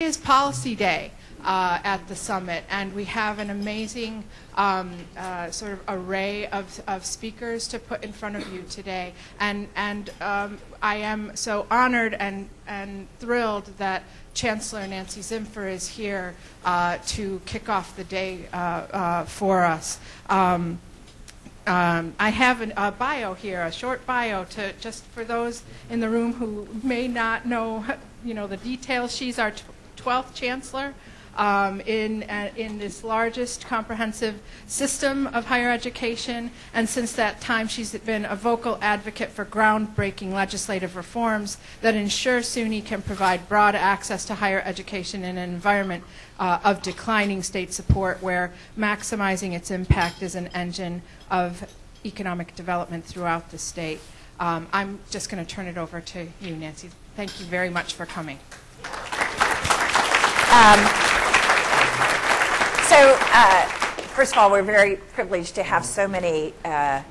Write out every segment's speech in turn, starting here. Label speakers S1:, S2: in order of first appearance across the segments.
S1: is Policy Day uh, at the summit, and we have an amazing um, uh, sort of array of, of speakers to put in front of you today. And, and um, I am so honored and, and thrilled that Chancellor Nancy Zimpher is here uh, to kick off the day uh, uh, for us. Um, um, I have an, a bio here, a short bio, to just for those in the room who may not know, you know, the details. She's our 12th chancellor um, in, uh, in this largest comprehensive system of higher education. And since that time, she's been a vocal advocate for groundbreaking legislative reforms that ensure SUNY can provide broad access to higher education in an environment uh, of declining state support where maximizing its impact is an engine of economic development throughout the state. Um, I'm just going to turn it over to you, Nancy. Thank you very much for coming.
S2: Um, so, uh, first of all, we're very privileged to have so many uh,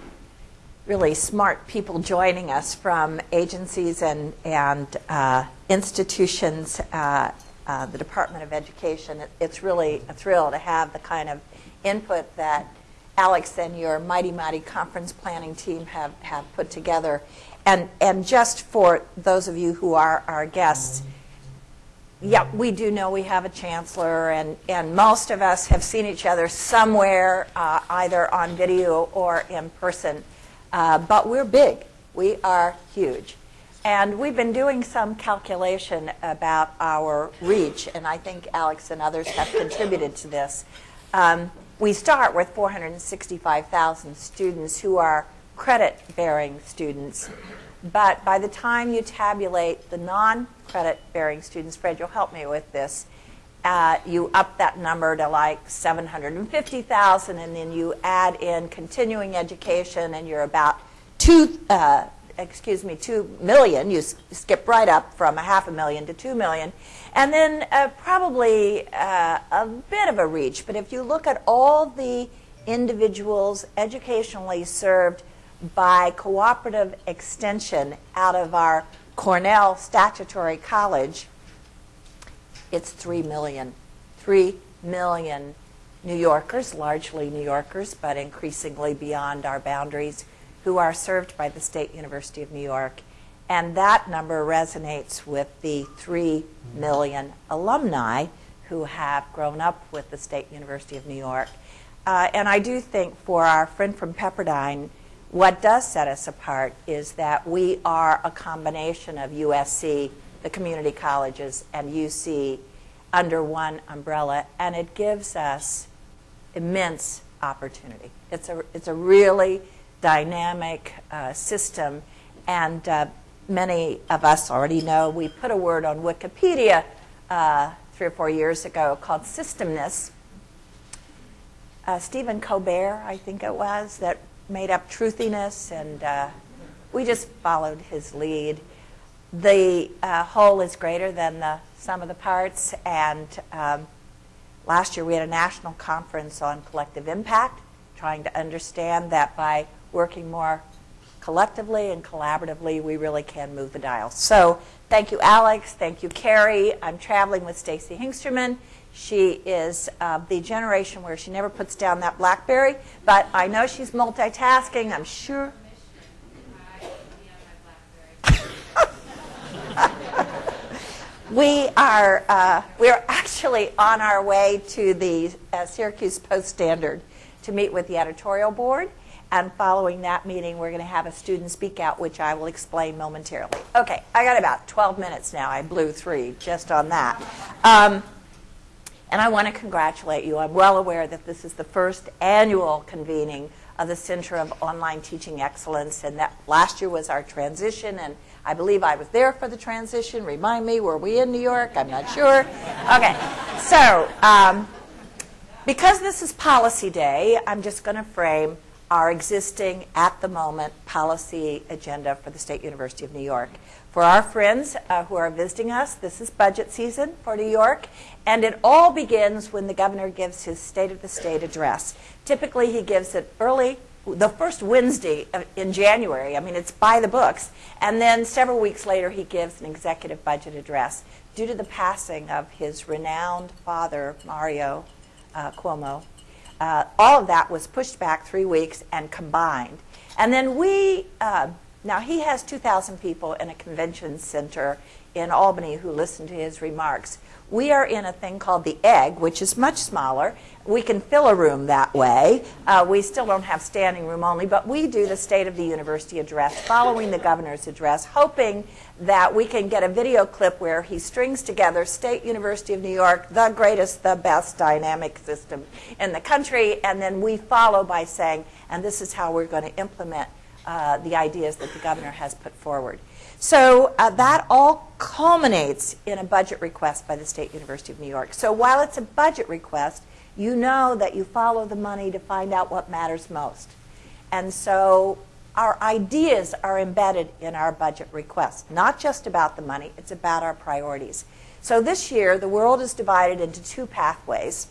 S2: really smart people joining us from agencies and, and uh, institutions, uh, uh, the Department of Education. It, it's really a thrill to have the kind of input that Alex and your mighty, mighty conference planning team have, have put together. And, and just for those of you who are our guests, yeah, we do know we have a chancellor, and, and most of us have seen each other somewhere, uh, either on video or in person. Uh, but we're big. We are huge. And we've been doing some calculation about our reach, and I think Alex and others have contributed to this. Um, we start with 465,000 students who are credit bearing students. But by the time you tabulate the non credit bearing students, Fred, you'll help me with this. Uh, you up that number to like 750,000, and then you add in continuing education, and you're about two, uh, excuse me, two million. You skip right up from a half a million to two million, and then uh, probably uh, a bit of a reach. But if you look at all the individuals educationally served by cooperative extension out of our Cornell Statutory College, it's 3 million. 3 million New Yorkers, largely New Yorkers, but increasingly beyond our boundaries, who are served by the State University of New York. And that number resonates with the 3 million alumni who have grown up with the State University of New York. Uh, and I do think for our friend from Pepperdine, what does set us apart is that we are a combination of USC, the community colleges, and UC under one umbrella, and it gives us immense opportunity. It's a, it's a really dynamic uh, system, and uh, many of us already know we put a word on Wikipedia uh, three or four years ago called systemness. Uh, Stephen Colbert, I think it was, that made up truthiness, and uh, we just followed his lead. The uh, whole is greater than the sum of the parts, and um, last year we had a national conference on collective impact, trying to understand that by working more collectively and collaboratively, we really can move the dial. So thank you, Alex. Thank you, Carrie. I'm traveling with Stacy Hengsterman. She is uh, the generation where she never puts down that Blackberry, but I know she's multitasking, I'm sure. we are uh, we are actually on our way to the uh, Syracuse Post Standard to meet with the editorial board. And following that meeting, we're going to have a student speak out, which I will explain momentarily. Okay, I got about 12 minutes now. I blew three just on that. Um, and I want to congratulate you. I'm well aware that this is the first annual convening of the Center of Online Teaching Excellence, and that last year was our transition, and I believe I was there for the transition. Remind me, were we in New York? I'm not sure. Okay, so um, because this is Policy Day, I'm just going to frame our existing, at the moment, policy agenda for the State University of New York. For our friends uh, who are visiting us, this is budget season for New York, and it all begins when the governor gives his State of the State address. Typically, he gives it early, the first Wednesday in January. I mean, it's by the books. And then several weeks later, he gives an executive budget address. due to the passing of his renowned father, Mario uh, Cuomo, uh, all of that was pushed back three weeks and combined. And then we, uh, now he has 2,000 people in a convention center in Albany who listen to his remarks. We are in a thing called the Egg, which is much smaller. We can fill a room that way. Uh, we still don't have standing room only, but we do the State of the University address following the governor's address, hoping that we can get a video clip where he strings together State University of New York, the greatest, the best dynamic system in the country, and then we follow by saying, and this is how we're going to implement uh, the ideas that the governor has put forward. So uh, that all culminates in a budget request by the State University of New York. So while it's a budget request, you know that you follow the money to find out what matters most. And so our ideas are embedded in our budget request, not just about the money, it's about our priorities. So this year, the world is divided into two pathways.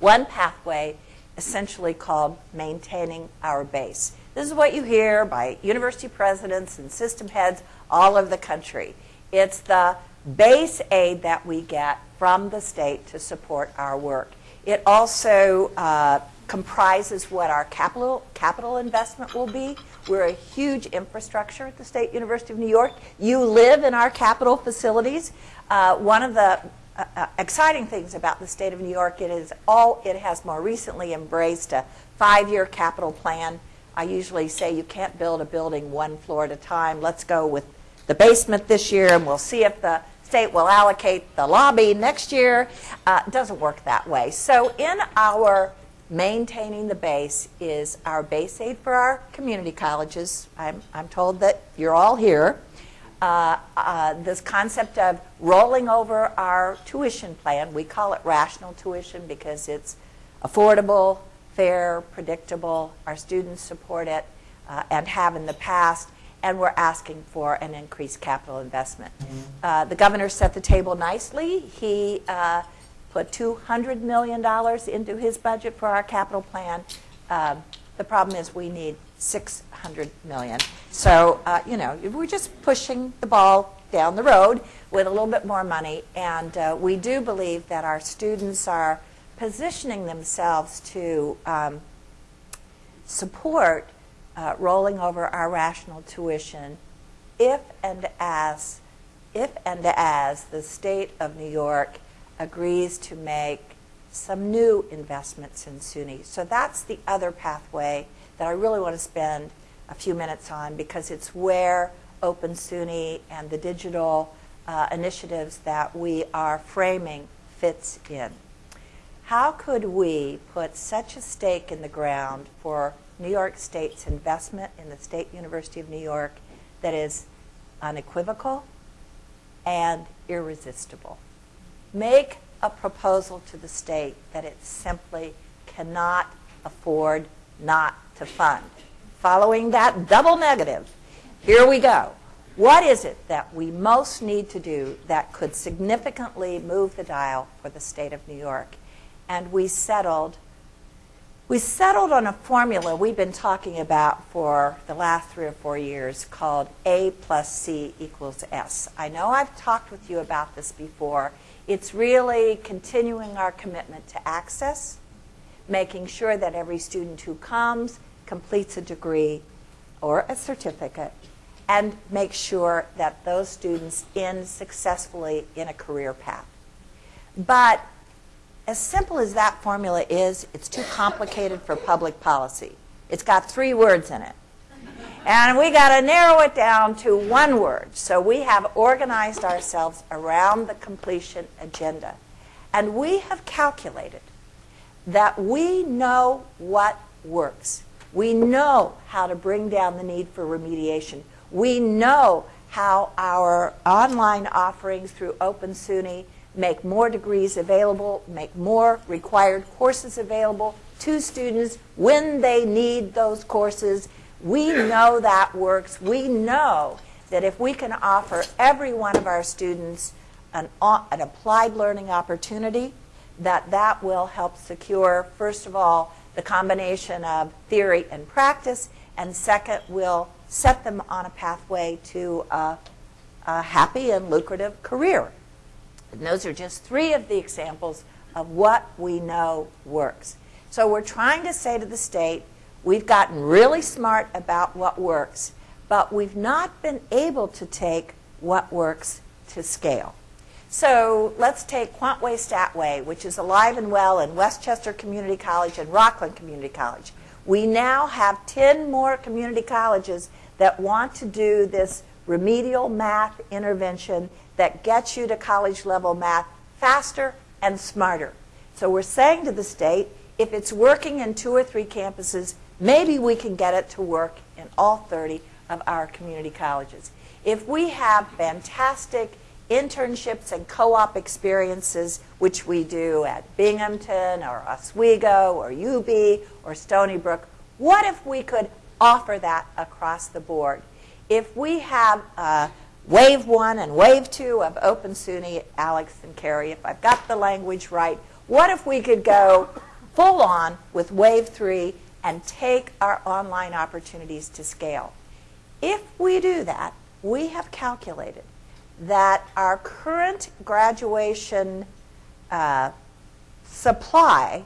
S2: One pathway, essentially called maintaining our base. This is what you hear by university presidents and system heads all over the country. It's the base aid that we get from the state to support our work. It also uh, comprises what our capital, capital investment will be. We're a huge infrastructure at the State University of New York. You live in our capital facilities. Uh, one of the uh, uh exciting things about the state of New York it is all it has more recently embraced a five-year capital plan I usually say you can't build a building one floor at a time. Let's go with the basement this year, and we'll see if the state will allocate the lobby next year. Uh, doesn't work that way. So in our maintaining the base is our base aid for our community colleges. I'm, I'm told that you're all here. Uh, uh, this concept of rolling over our tuition plan, we call it rational tuition because it's affordable, fair, predictable. Our students support it uh, and have in the past, and we're asking for an increased capital investment. Uh, the governor set the table nicely. He uh, put $200 million into his budget for our capital plan. Um, the problem is we need 600 million. So, uh, you know, we're just pushing the ball down the road with a little bit more money. And uh, we do believe that our students are positioning themselves to um, support uh, rolling over our rational tuition if and as if and as the state of New York agrees to make some new investments in SUNY. So that's the other pathway that I really want to spend a few minutes on because it's where Open SUNY and the digital uh, initiatives that we are framing fits in. How could we put such a stake in the ground for New York State's investment in the State University of New York that is unequivocal and irresistible? Make a proposal to the state that it simply cannot afford not to fund. Following that double negative, here we go. What is it that we most need to do that could significantly move the dial for the state of New York? And we settled we settled on a formula we've been talking about for the last three or four years called A plus C equals S. I know I've talked with you about this before. It's really continuing our commitment to access, making sure that every student who comes completes a degree or a certificate, and make sure that those students end successfully in a career path. But as simple as that formula is, it's too complicated for public policy. It's got three words in it. And we got to narrow it down to one word. So we have organized ourselves around the completion agenda. And we have calculated that we know what works. We know how to bring down the need for remediation. We know how our online offerings through Open SUNY make more degrees available, make more required courses available to students when they need those courses. We know that works. We know that if we can offer every one of our students an, an applied learning opportunity, that that will help secure, first of all, the combination of theory and practice, and second, will set them on a pathway to a, a happy and lucrative career And those are just three of the examples of what we know works. So we're trying to say to the state, we've gotten really smart about what works, but we've not been able to take what works to scale. So let's take Quantway Statway, which is alive and well in Westchester Community College and Rockland Community College. We now have 10 more community colleges that want to do this remedial math intervention that gets you to college level math faster and smarter. So we're saying to the state, if it's working in two or three campuses, maybe we can get it to work in all 30 of our community colleges. If we have fantastic internships and co-op experiences, which we do at Binghamton or Oswego or UB or Stony Brook, what if we could offer that across the board? If we have uh, wave one and wave two of Open SUNY, Alex and Carrie, if I've got the language right, what if we could go full on with wave three and take our online opportunities to scale? If we do that, we have calculated that our current graduation uh, supply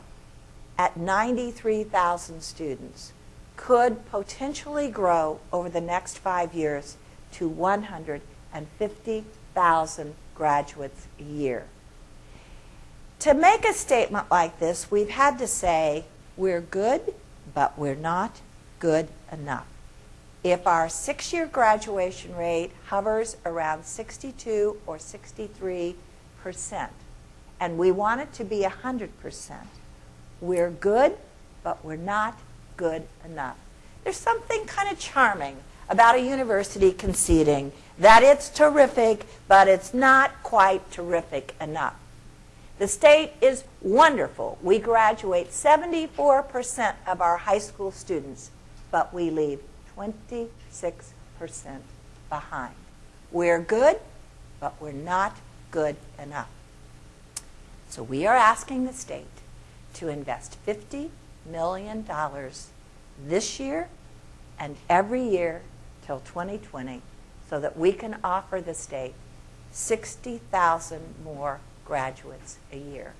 S2: at 93,000 students could potentially grow over the next five years to 150,000 graduates a year. To make a statement like this, we've had to say we're good, but we're not good enough. If our six year graduation rate hovers around 62 or 63 percent, and we want it to be 100 percent, we're good, but we're not good enough. There's something kind of charming about a university conceding that it's terrific, but it's not quite terrific enough. The state is wonderful. We graduate 74% of our high school students, but we leave 26% behind. We're good, but we're not good enough. So we are asking the state to invest $50 million this year and every year till 2020 so that we can offer the state 60,000 more graduates a year.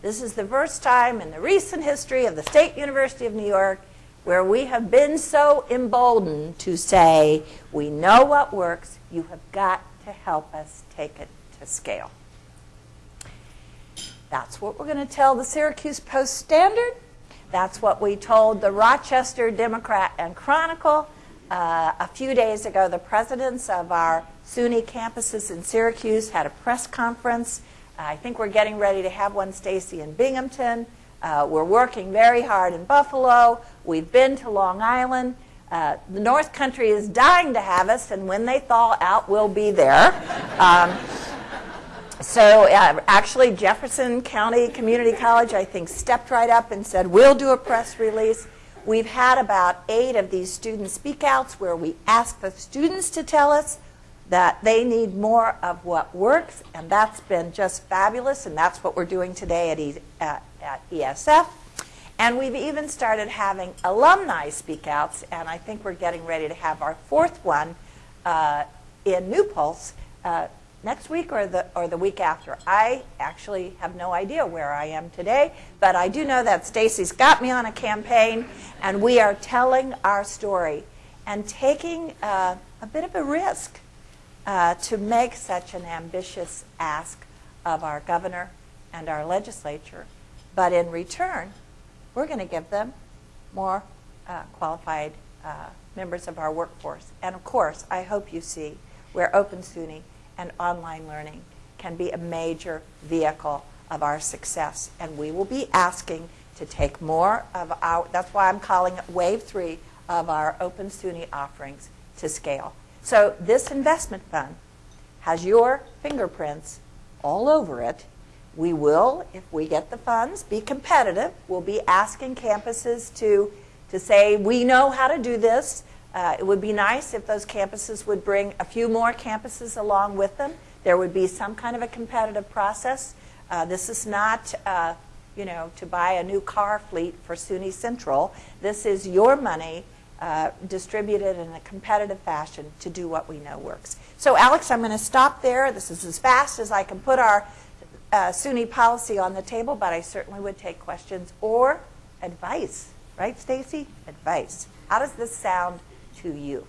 S2: This is the first time in the recent history of the State University of New York where we have been so emboldened to say, we know what works, you have got to help us take it to scale. That's what we're going to tell the Syracuse Post Standard. That's what we told the Rochester Democrat and Chronicle. Uh, a few days ago, the presidents of our SUNY campuses in Syracuse had a press conference. I think we're getting ready to have one, Stacy, in Binghamton. Uh, we're working very hard in Buffalo. We've been to Long Island. Uh, the North Country is dying to have us, and when they thaw out, we'll be there. Um, so uh, actually, Jefferson County Community College, I think, stepped right up and said, we'll do a press release. We've had about eight of these student speakouts where we ask the students to tell us that they need more of what works, and that's been just fabulous, and that's what we're doing today at, e at, at ESF. And we've even started having alumni speakouts, and I think we're getting ready to have our fourth one uh, in New Paltz uh, next week or the, or the week after. I actually have no idea where I am today, but I do know that Stacy's got me on a campaign, and we are telling our story and taking uh, a bit of a risk uh, to make such an ambitious ask of our governor and our legislature. But in return, we're going to give them more uh, qualified uh, members of our workforce. And of course, I hope you see where Open SUNY and online learning can be a major vehicle of our success. And we will be asking to take more of our, that's why I'm calling it Wave 3 of our Open SUNY offerings to scale. So this investment fund has your fingerprints all over it. We will, if we get the funds, be competitive. We'll be asking campuses to, to say, we know how to do this. Uh, it would be nice if those campuses would bring a few more campuses along with them. There would be some kind of a competitive process. Uh, this is not, uh, you know, to buy a new car fleet for SUNY Central. This is your money uh, distributed in a competitive fashion to do what we know works. So Alex, I'm going to stop there. This is as fast as I can put our uh, SUNY policy on the table, but I certainly would take questions or advice. Right, Stacy? Advice. How does this sound to you?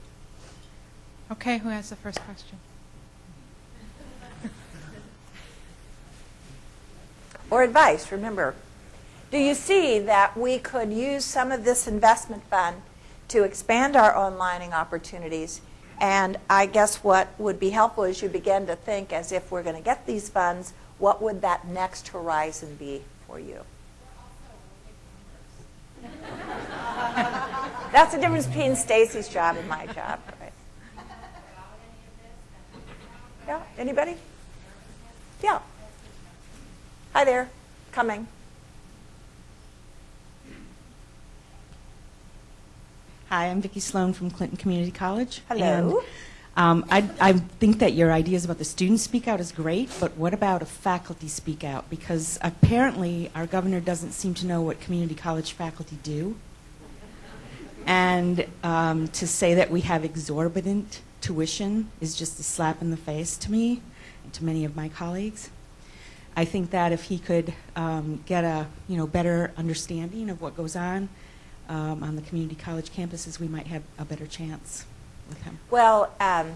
S1: Okay, who has the first question?
S2: or advice, remember. Do you see that we could use some of this investment fund to expand our onlining opportunities? And I guess what would be helpful is you begin to think as if we're going to get these funds, what would that next horizon be for you? That's the difference between Stacy's job and my job. Right? Yeah, anybody? Yeah. Hi there. Coming.
S3: Hi, I'm Vicki Sloan from Clinton Community College.
S2: Hello.
S3: And, um, I, I think that your ideas about the student speak out is great, but what about a faculty speak out? Because apparently our governor doesn't seem to know what community college faculty do. And um, to say that we have exorbitant tuition is just a slap in the face to me and to many of my colleagues. I think that if he could um, get a you know better understanding of what goes on um, on the community college campuses, we might have a better chance with him.
S2: Well, um,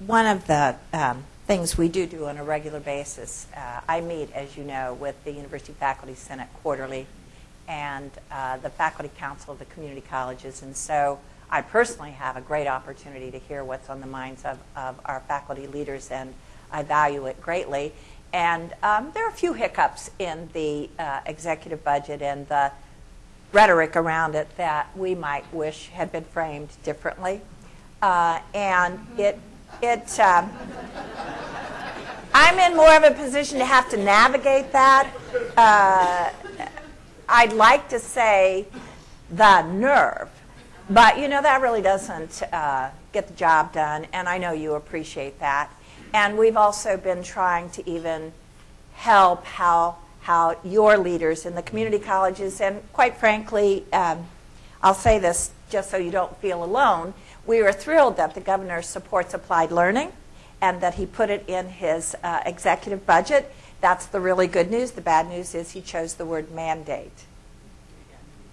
S2: one of the um, things we do do on a regular basis, uh, I meet, as you know, with the University Faculty Senate quarterly and uh, the Faculty Council of the community colleges. And so I personally have a great opportunity to hear what's on the minds of, of our faculty leaders, and I value it greatly. And um, there are a few hiccups in the uh, executive budget and the rhetoric around it that we might wish had been framed differently. Uh, and it, it um, I'm in more of a position to have to navigate that. Uh, I'd like to say the nerve, but you know, that really doesn't uh, get the job done, and I know you appreciate that. And we've also been trying to even help how, how your leaders in the community colleges, and quite frankly, um, I'll say this just so you don't feel alone, we are thrilled that the governor supports applied learning and that he put it in his uh, executive budget. That's the really good news. The bad news is he chose the word mandate.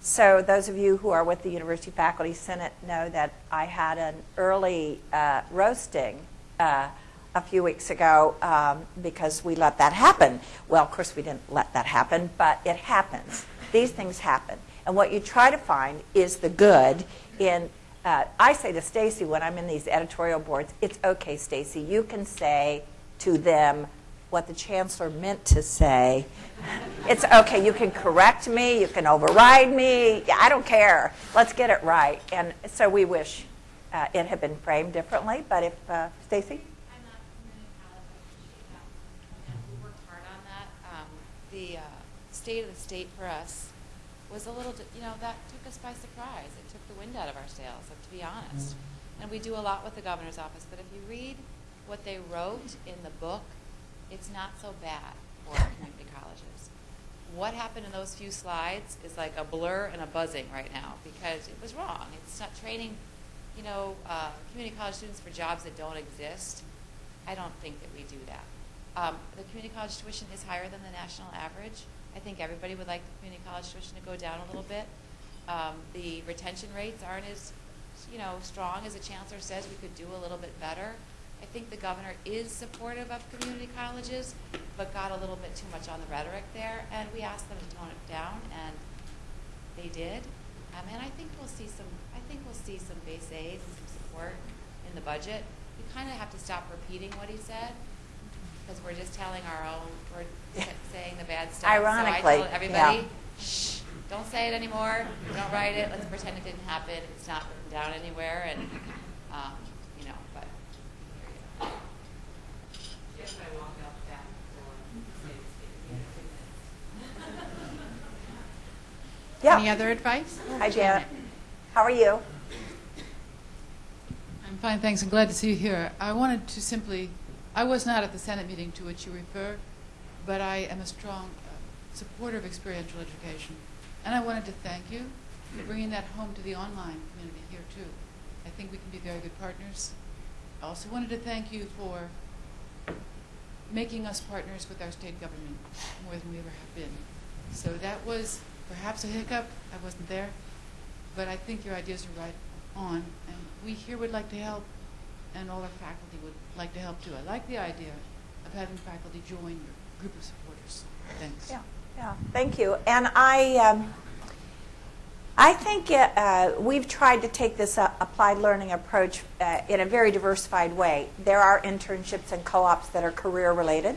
S2: So those of you who are with the University Faculty Senate know that I had an early uh, roasting uh, a few weeks ago um, because we let that happen. Well, of course, we didn't let that happen, but it happens. These things happen. And what you try to find is the good in uh, I say to Stacy when I'm in these editorial boards, it's okay, Stacy. You can say to them what the chancellor meant to say. It's okay. You can correct me. You can override me. I don't care. Let's get it right. And so we wish uh, it had been framed differently. But if uh, Stacy.
S4: Um, the uh, state of the state for us was a little, you know, that took us by surprise. It took the wind out of our sails, to be honest. And we do a lot with the governor's office, but if you read what they wrote in the book, it's not so bad for community colleges. What happened in those few slides is like a blur and a buzzing right now because it was wrong. It's not training, you know, uh, community college students for jobs that don't exist. I don't think that we do that. Um, the community college tuition is higher than the national average. I think everybody would like the community college tuition to go down a little bit. Um, the retention rates aren't as, you know, strong as the chancellor says. We could do a little bit better. I think the governor is supportive of community colleges, but got a little bit too much on the rhetoric there, and we asked them to tone it down, and they did. Um, and I think we'll see some. I think we'll see some base aid and some support in the budget. We kind of have to stop repeating what he said because we're just telling our own. We're saying the bad stuff.
S2: Ironically,
S4: so I told everybody,
S2: yeah.
S4: shh, don't say it anymore. Don't write it. Let's pretend it didn't happen. It's not written down anywhere, and um, you know, but.
S2: Yeah.
S1: Any other advice?
S2: Hi, Janet. How are you?
S5: I'm fine, thanks. I'm glad to see you here. I wanted to simply, I was not at the Senate meeting to which you refer, but I am a strong uh, supporter of experiential education. And I wanted to thank you for bringing that home to the online community here, too. I think we can be very good partners. I also wanted to thank you for making us partners with our state government more than we ever have been. So that was perhaps a hiccup. I wasn't there. But I think your ideas are right on. And we here would like to help, and all our faculty would like to help too. I like the idea of having faculty join your group of supporters. Thanks.
S2: Yeah, yeah, thank you. And I, um, I think uh, we've tried to take this uh, applied learning approach uh, in a very diversified way. There are internships and co-ops that are career related,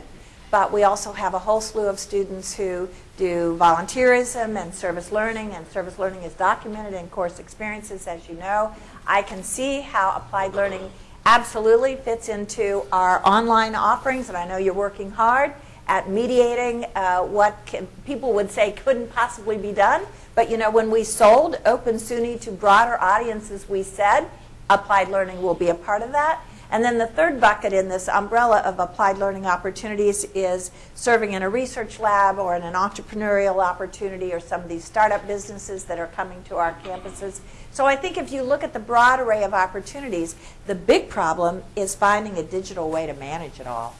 S2: but we also have a whole slew of students who do volunteerism and service learning, and service learning is documented in course experiences, as you know. I can see how applied learning absolutely fits into our online offerings, and I know you're working hard at mediating uh, what can, people would say couldn't possibly be done. But you know, when we sold Open SUNY to broader audiences, we said applied learning will be a part of that. And then the third bucket in this umbrella of applied learning opportunities is serving in a research lab or in an entrepreneurial opportunity or some of these startup businesses that are coming to our campuses. So I think if you look at the broad array of opportunities, the big problem is finding a digital way to manage it all.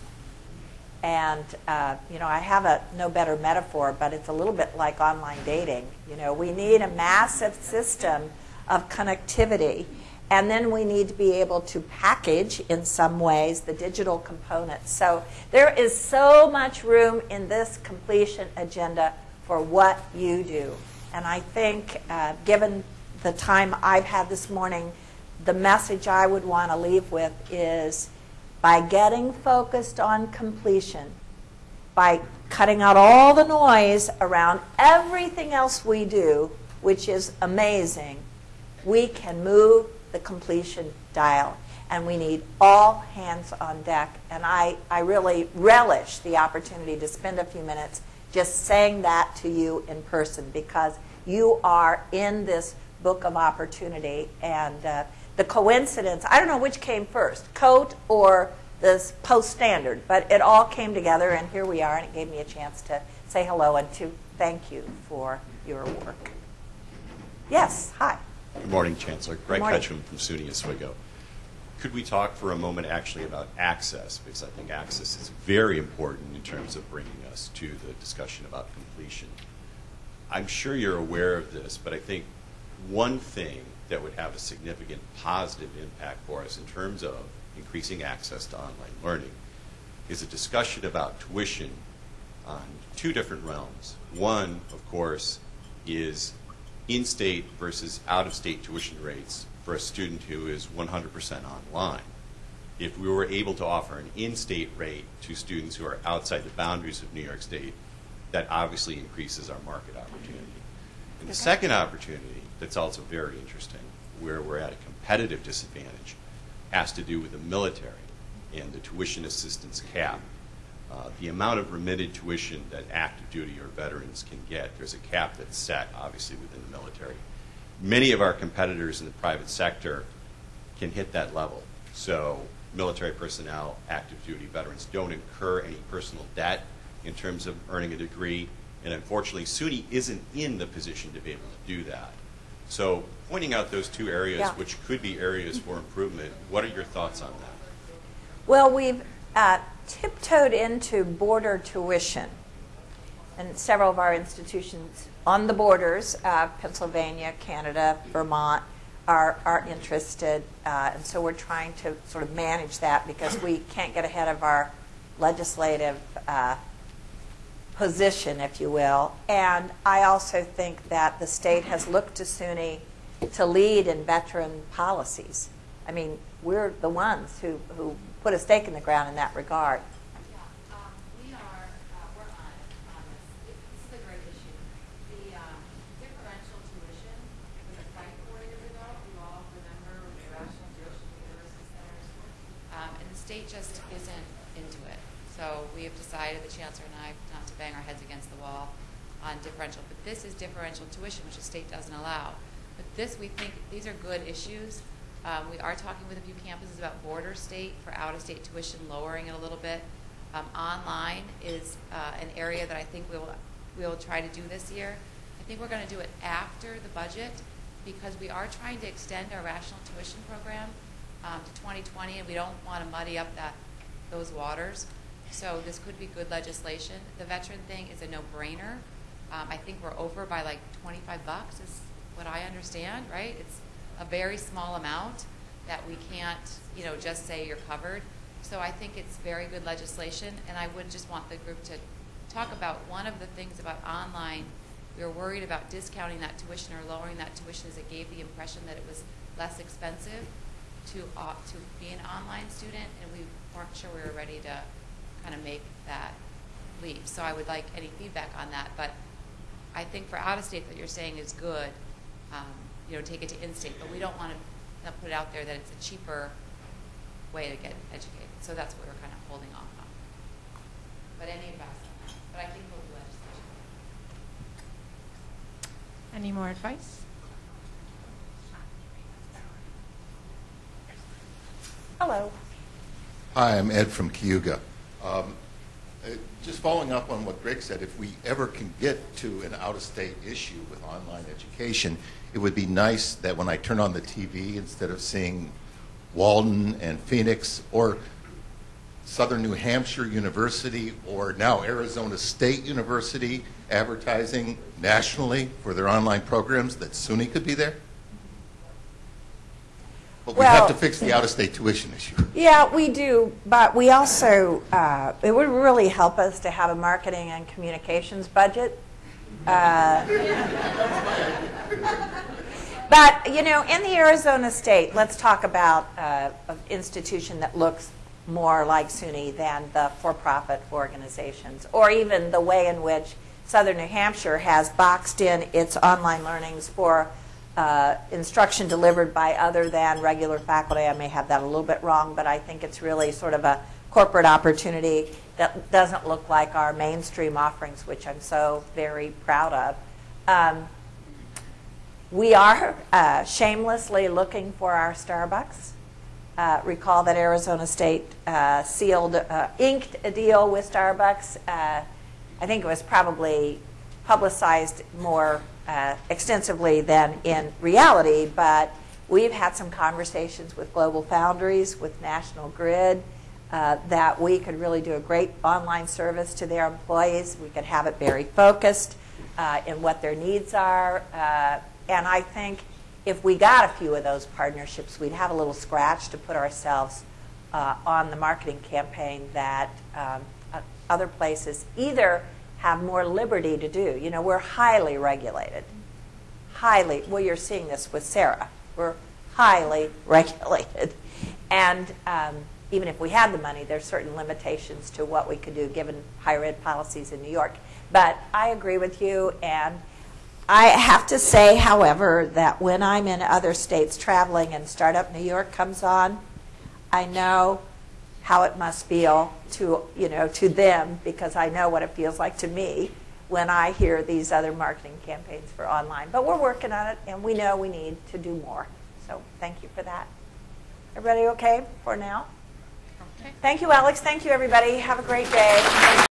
S2: And, uh, you know, I have a no better metaphor, but it's a little bit like online dating. You know, we need a massive system of connectivity. And then we need to be able to package, in some ways, the digital components. So there is so much room in this completion agenda for what you do. And I think, uh, given the time I've had this morning, the message I would want to leave with is by getting focused on completion, by cutting out all the noise around everything else we do, which is amazing, we can move the completion dial. And we need all hands on deck. And I, I really relish the opportunity to spend a few minutes just saying that to you in person because you are in this book of opportunity. And uh, the coincidence, I don't know which came first, COTE or this post standard, but it all came together, and here we are, and it gave me a chance to say hello and to thank you for your work. Yes, hi.
S6: Good morning, Chancellor. Greg. Ketchum from SUNY Oswego. Could we talk for a moment actually about access? Because I think access is very important in terms of bringing us to the discussion about completion. I'm sure you're aware of this, but I think one thing that would have a significant positive impact for us in terms of increasing access to online learning is a discussion about tuition on two different realms. One, of course, is in-state versus out-of-state tuition rates for a student who is 100% online. If we were able to offer an in-state rate to students who are outside the boundaries of New York State, that obviously increases our market opportunity. And the second opportunity that's also very interesting, where we're at a competitive disadvantage, has to do with the military and the tuition assistance cap. Uh, the amount of remitted tuition that active duty or veterans can get, there's a cap that's set, obviously, within the military. Many of our competitors in the private sector can hit that level. So, military personnel, active duty veterans don't incur any personal debt in terms of earning a degree. And unfortunately, SUNY isn't in the position to be able to do that. So, pointing out those two areas,
S2: Yeah.
S6: which could be areas for improvement, what are your thoughts on that?
S2: Well, we've uh, tiptoed into border tuition. And several of our institutions on the borders, uh, Pennsylvania, Canada, Vermont, are, are interested. Uh, and so we're trying to sort of manage that because we can't get ahead of our legislative uh, position, if you will. And I also think that the state has looked to SUNY to lead in veteran policies. I mean, we're the ones who, who put a stake in the ground in that regard.
S4: Yeah, um, we are, uh, we're on it, on this. It- This is a great issue. The, um, differential tuition was a fight four years ago, you all remember the rational tuition centers. Um, and the state just isn't into it. So we have decided, the chancellor and I, not to bang our heads against the wall on differential. But this is differential tuition, which the state doesn't allow. But this, we think, these are good issues. Um, we are talking with a few campuses about border state for out-of-state tuition, lowering it a little bit. Um, online is uh, an area that I think we will, we will try to do this year. I think we're going to do it after the budget because we are trying to extend our rational tuition program um, to 2020, and we don't want to muddy up that, those waters. So this could be good legislation. The veteran thing is a no-brainer. Um, I think we're over by like 25 bucks is what I understand, right? It's a very small amount that we can't, you know, just say you're covered. So I think it's very good legislation, and I would just want the group to talk about one of the things about online. We were worried about discounting that tuition or lowering that tuition as it gave the impression that it was less expensive to, uh, to be an online student, and we weren't sure we were ready to kind of make that leap. So I would like any feedback on that. But I think for out of state, that you're saying is good. Um, you know, take it to in-state, but we don't want to put it out there that it's a cheaper way to get educated. So that's what we're kind of holding off on. But any advice on that? But I think we'll do legislation.
S1: Any more advice?
S2: Hello.
S7: Hi, I'm Ed from Cayuga. Um, uh, Just following up on what Greg said, if we ever can get to an out-of-state issue with online education, it would be nice that when I turn on the TV, instead of seeing Walden and Phoenix or Southern New Hampshire University or now Arizona State University advertising nationally for their online programs, that SUNY could be there? But we have to fix the out-of-state tuition issue.
S2: Yeah, we do, but we also, uh, it would really help us to have a marketing and communications budget. Uh, But, you know, in the Arizona state, let's talk about uh, an institution that looks more like SUNY than the for-profit organizations, or even the way in which Southern New Hampshire has boxed in its online learnings for uh, instruction delivered by other than regular faculty. I may have that a little bit wrong, but I think it's really sort of a corporate opportunity that doesn't look like our mainstream offerings, which I'm so very proud of. Um, we are uh, shamelessly looking for our Starbucks. Uh, recall that Arizona State uh, sealed, uh, inked a deal with Starbucks. Uh, I think it was probably publicized more uh, extensively than in reality, but we've had some conversations with Global Foundries, with National Grid, uh, that we could really do a great online service to their employees. We could have it very focused uh, in what their needs are. Uh, and I think if we got a few of those partnerships, we'd have a little scratch to put ourselves uh, on the marketing campaign that um, other places either have more liberty to do. You know, we're highly regulated. Highly, well, you're seeing this with Sarah. We're highly regulated. And um, even if we had the money, there's certain limitations to what we could do given higher ed policies in New York. But I agree with you, and I have to say, however, that when I'm in other states traveling and Startup New York comes on, I know how it must feel to, you know, to them because I know what it feels like to me when I hear these other marketing campaigns for online. But we're working on it and we know we need to do more. So thank you for that. Everybody okay for now?
S1: Okay.
S2: Thank you, Alex. Thank you, everybody. Have a great day.